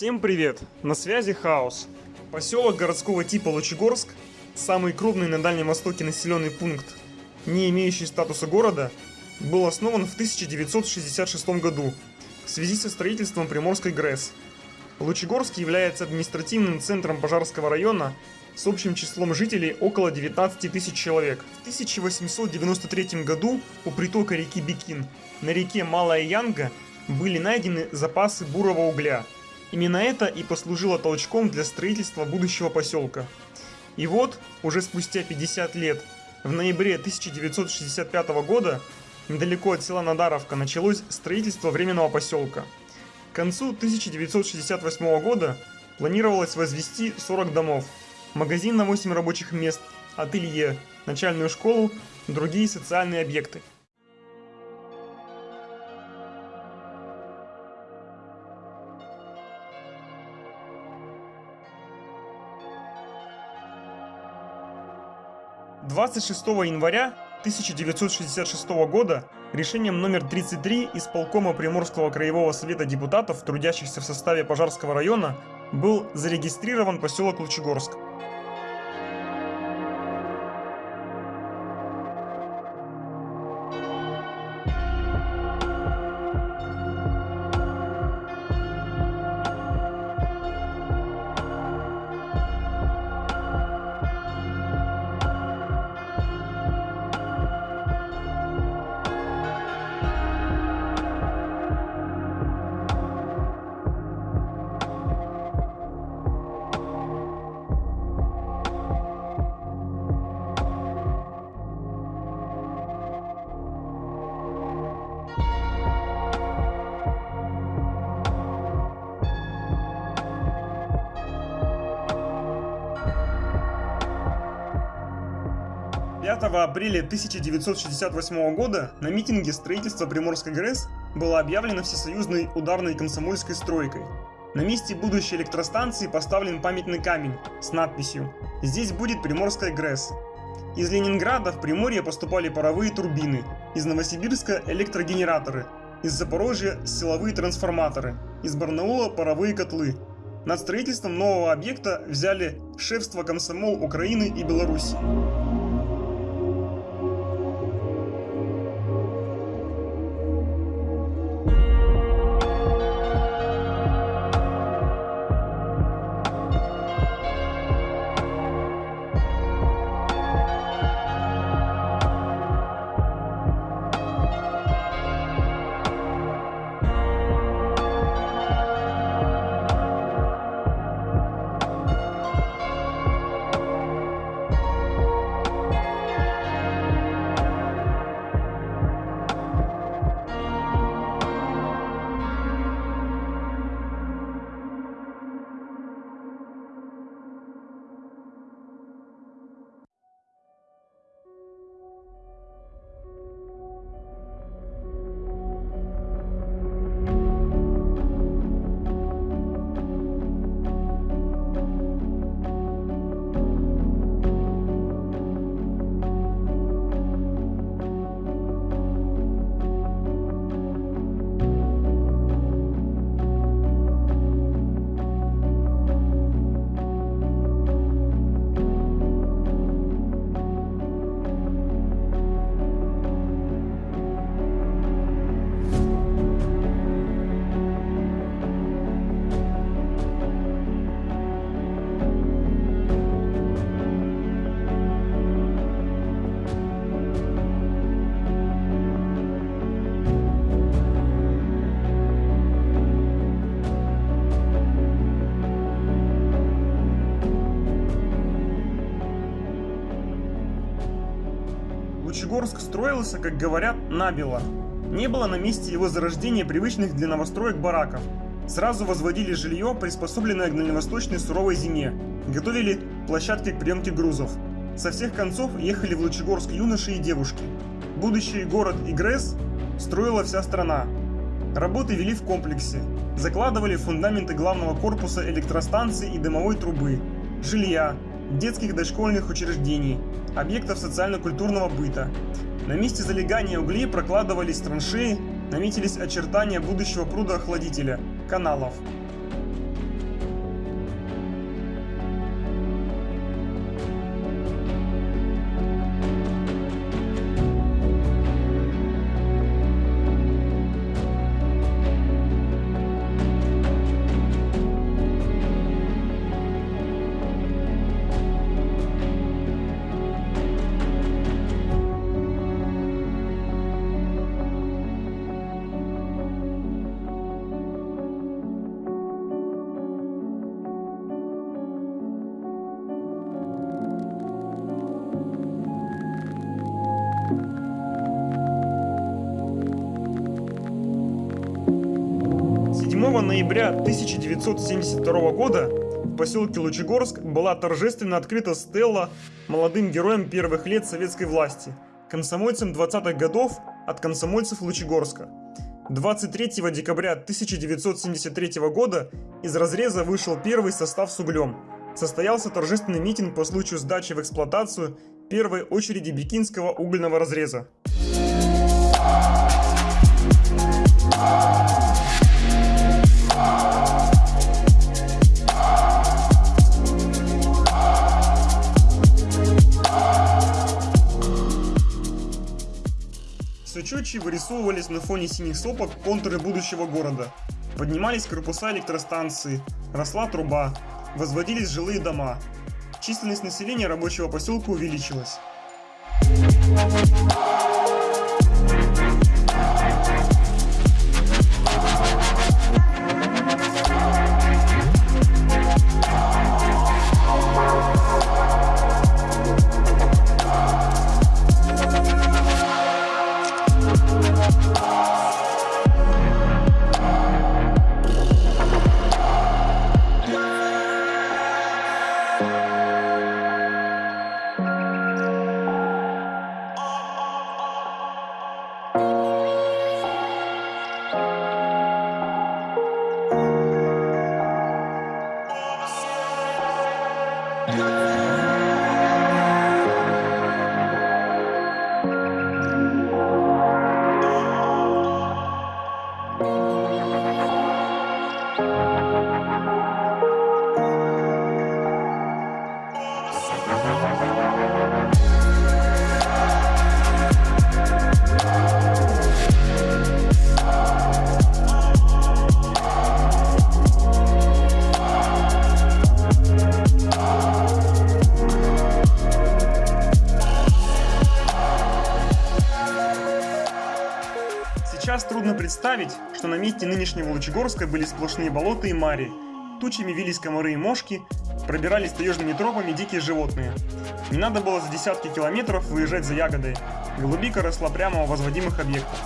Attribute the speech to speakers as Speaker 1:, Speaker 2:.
Speaker 1: Всем привет! На связи Хаос. Поселок городского типа Лучегорск, самый крупный на Дальнем Востоке населенный пункт, не имеющий статуса города, был основан в 1966 году в связи со строительством Приморской ГРЭС. Лучегорск является административным центром Пожарского района с общим числом жителей около 19 тысяч человек. В 1893 году у притока реки Бикин на реке Малая Янга были найдены запасы бурого угля. Именно это и послужило толчком для строительства будущего поселка. И вот, уже спустя 50 лет, в ноябре 1965 года, недалеко от села Надаровка, началось строительство временного поселка. К концу 1968 года планировалось возвести 40 домов, магазин на 8 рабочих мест, ателье, начальную школу, другие социальные объекты. Двадцать шестого января 1966 года решением номер 33 исполкома Приморского краевого совета депутатов, трудящихся в составе Пожарского района, был зарегистрирован поселок Лучегорск. 5 апреля 1968 года на митинге строительства Приморской ГРЭС было объявлено всесоюзной ударной комсомольской стройкой. На месте будущей электростанции поставлен памятный камень с надписью «Здесь будет Приморская ГРЭС». Из Ленинграда в Приморье поступали паровые турбины, из Новосибирска – электрогенераторы, из Запорожья – силовые трансформаторы, из Барнаула – паровые котлы. Над строительством нового объекта взяли шефство комсомол Украины и Беларуси. Лучегорск строился, как говорят, набело. Не было на месте его зарождения привычных для новостроек бараков. Сразу возводили жилье, приспособленное к дальневосточной суровой зиме. Готовили площадки к приемке грузов. Со всех концов ехали в Лучегорск юноши и девушки. Будущий город Игрес строила вся страна. Работы вели в комплексе. Закладывали фундаменты главного корпуса электростанции и дымовой трубы, жилья, детских дошкольных учреждений, объектов социально-культурного быта. На месте залегания углей прокладывались траншеи, наметились очертания будущего пруда-охладителя, каналов. Ноября 1972 года в поселке Лучегорск была торжественно открыта стелла молодым героям первых лет советской власти, комсомольцам 20-х годов от комсомольцев Лучегорска. 23 декабря 1973 года из разреза вышел первый состав с углем. Состоялся торжественный митинг по случаю сдачи в эксплуатацию первой очереди Бикинского угольного разреза. Все четче вырисовывались на фоне синих сопок контуры будущего города. Поднимались корпуса электростанции, росла труба, возводились жилые дома. Численность населения рабочего поселка увеличилась. Представить, что на месте нынешнего Лучегорска были сплошные болота и мари. Тучами вились комары и мошки, пробирались таежными тропами дикие животные. Не надо было за десятки километров выезжать за ягодой. Голубика росла прямо у возводимых объектов.